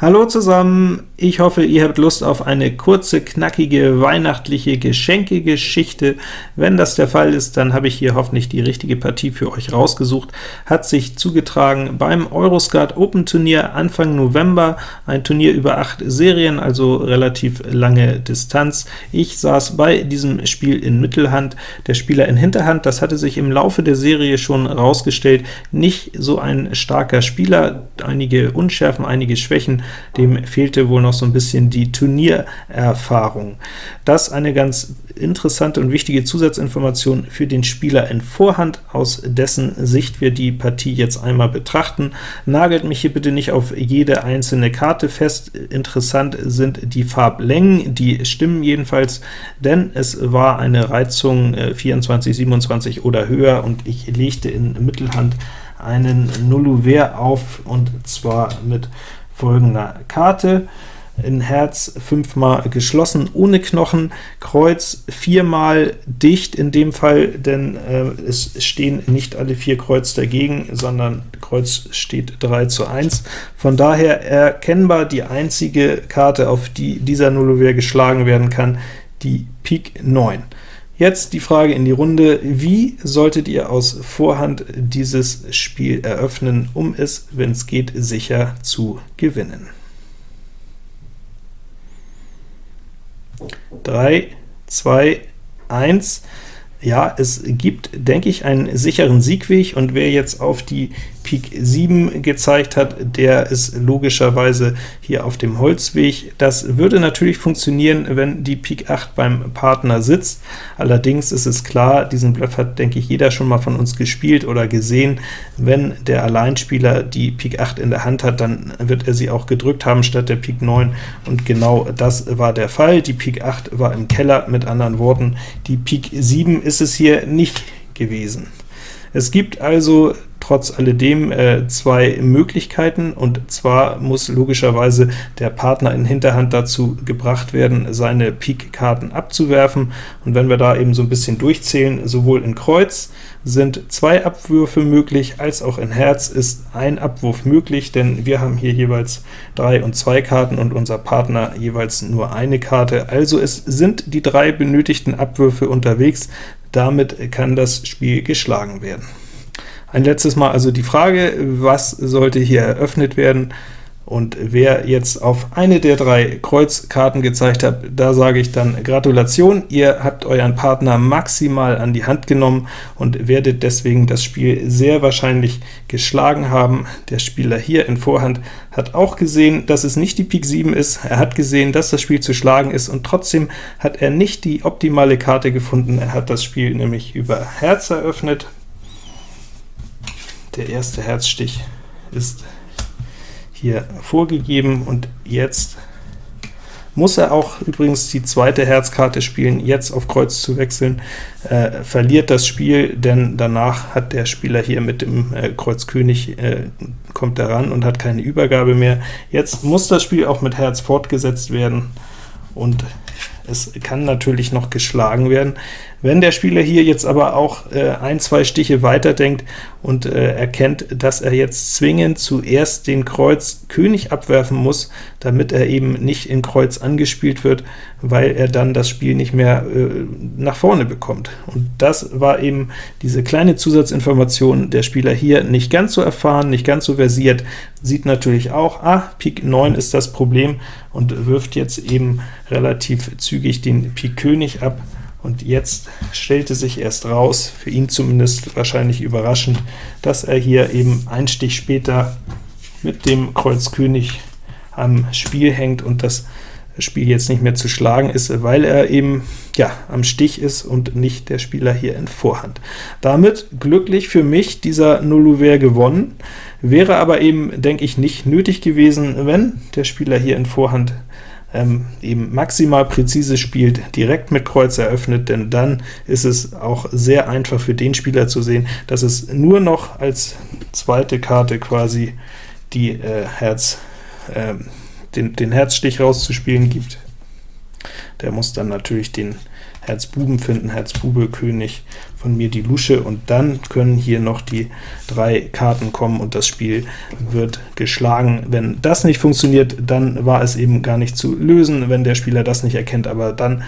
Hallo zusammen, ich hoffe, ihr habt Lust auf eine kurze, knackige, weihnachtliche Geschenkegeschichte. Wenn das der Fall ist, dann habe ich hier hoffentlich die richtige Partie für euch rausgesucht. Hat sich zugetragen beim Euroskat Open Turnier Anfang November, ein Turnier über acht Serien, also relativ lange Distanz. Ich saß bei diesem Spiel in Mittelhand, der Spieler in Hinterhand. Das hatte sich im Laufe der Serie schon rausgestellt, nicht so ein starker Spieler, einige Unschärfen, einige Schwächen, dem fehlte wohl noch so ein bisschen die Turniererfahrung. Das eine ganz interessante und wichtige Zusatzinformation für den Spieler in Vorhand, aus dessen Sicht wir die Partie jetzt einmal betrachten. Nagelt mich hier bitte nicht auf jede einzelne Karte fest, interessant sind die Farblängen, die stimmen jedenfalls, denn es war eine Reizung 24, äh, 27 oder höher, und ich legte in Mittelhand einen Nulluver auf, und zwar mit folgender Karte. In Herz fünfmal geschlossen ohne Knochen, Kreuz viermal dicht in dem Fall, denn äh, es stehen nicht alle vier Kreuz dagegen, sondern Kreuz steht 3 zu 1. Von daher erkennbar die einzige Karte, auf die dieser Nullover geschlagen werden kann, die Pik 9. Jetzt die Frage in die Runde, wie solltet ihr aus Vorhand dieses Spiel eröffnen, um es, wenn es geht, sicher zu gewinnen? 3, 2, 1. Ja, es gibt, denke ich, einen sicheren Siegweg, und wer jetzt auf die Pik 7 gezeigt hat, der ist logischerweise hier auf dem Holzweg. Das würde natürlich funktionieren, wenn die Pik 8 beim Partner sitzt. Allerdings ist es klar, diesen Bluff hat, denke ich, jeder schon mal von uns gespielt oder gesehen. Wenn der Alleinspieler die Pik 8 in der Hand hat, dann wird er sie auch gedrückt haben statt der Pik 9, und genau das war der Fall. Die Pik 8 war im Keller, mit anderen Worten, die Pik 7 ist es hier nicht gewesen. Es gibt also trotz alledem äh, zwei Möglichkeiten, und zwar muss logischerweise der Partner in Hinterhand dazu gebracht werden, seine Pik-Karten abzuwerfen, und wenn wir da eben so ein bisschen durchzählen, sowohl in Kreuz sind zwei Abwürfe möglich, als auch in Herz ist ein Abwurf möglich, denn wir haben hier jeweils drei und zwei Karten und unser Partner jeweils nur eine Karte, also es sind die drei benötigten Abwürfe unterwegs, damit kann das Spiel geschlagen werden. Ein letztes Mal also die Frage, was sollte hier eröffnet werden? Und wer jetzt auf eine der drei Kreuzkarten gezeigt hat, da sage ich dann Gratulation, ihr habt euren Partner maximal an die Hand genommen und werdet deswegen das Spiel sehr wahrscheinlich geschlagen haben. Der Spieler hier in Vorhand hat auch gesehen, dass es nicht die Pik 7 ist, er hat gesehen, dass das Spiel zu schlagen ist, und trotzdem hat er nicht die optimale Karte gefunden. Er hat das Spiel nämlich über Herz eröffnet. Der erste Herzstich ist hier vorgegeben, und jetzt muss er auch übrigens die zweite Herzkarte spielen, jetzt auf Kreuz zu wechseln, äh, verliert das Spiel, denn danach hat der Spieler hier mit dem äh, Kreuz König, äh, kommt ran und hat keine Übergabe mehr. Jetzt muss das Spiel auch mit Herz fortgesetzt werden, und es kann natürlich noch geschlagen werden. Wenn der Spieler hier jetzt aber auch äh, ein, zwei Stiche weiterdenkt und äh, erkennt, dass er jetzt zwingend zuerst den Kreuz König abwerfen muss, damit er eben nicht in Kreuz angespielt wird, weil er dann das Spiel nicht mehr äh, nach vorne bekommt. Und das war eben diese kleine Zusatzinformation, der Spieler hier nicht ganz so erfahren, nicht ganz so versiert, sieht natürlich auch, ah, Pik 9 ist das Problem, und wirft jetzt eben relativ zügig den Pik König ab, und jetzt stellte sich erst raus, für ihn zumindest wahrscheinlich überraschend, dass er hier eben ein Stich später mit dem Kreuz König am Spiel hängt und das Spiel jetzt nicht mehr zu schlagen ist, weil er eben ja am Stich ist und nicht der Spieler hier in Vorhand. Damit glücklich für mich dieser Nullouvert gewonnen, wäre aber eben, denke ich, nicht nötig gewesen, wenn der Spieler hier in Vorhand ähm, eben maximal präzise spielt, direkt mit Kreuz eröffnet, denn dann ist es auch sehr einfach für den Spieler zu sehen, dass es nur noch als zweite Karte quasi die äh, Herz, äh, den, den Herzstich rauszuspielen gibt. Der muss dann natürlich den Herz Buben finden, Herz Bube, König, von mir die Lusche, und dann können hier noch die drei Karten kommen, und das Spiel wird geschlagen. Wenn das nicht funktioniert, dann war es eben gar nicht zu lösen, wenn der Spieler das nicht erkennt, aber dann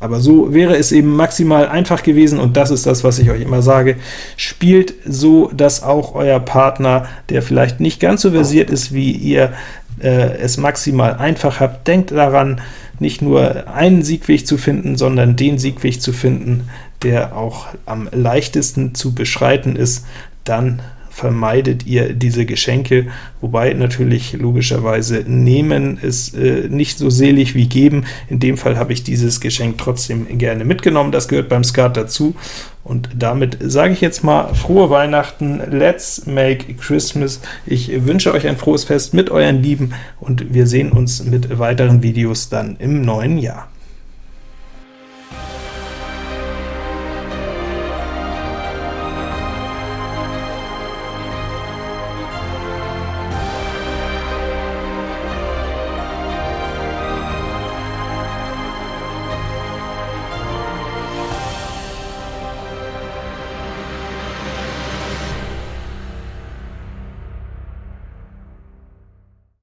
aber so wäre es eben maximal einfach gewesen, und das ist das, was ich euch immer sage. Spielt so, dass auch euer Partner, der vielleicht nicht ganz so versiert ist wie ihr, äh, es maximal einfach habt. Denkt daran, nicht nur einen Siegweg zu finden, sondern den Siegweg zu finden, der auch am leichtesten zu beschreiten ist, dann vermeidet ihr diese Geschenke, wobei natürlich logischerweise nehmen ist äh, nicht so selig wie geben. In dem Fall habe ich dieses Geschenk trotzdem gerne mitgenommen, das gehört beim Skat dazu, und damit sage ich jetzt mal frohe Weihnachten, let's make Christmas. Ich wünsche euch ein frohes Fest mit euren Lieben, und wir sehen uns mit weiteren Videos dann im neuen Jahr.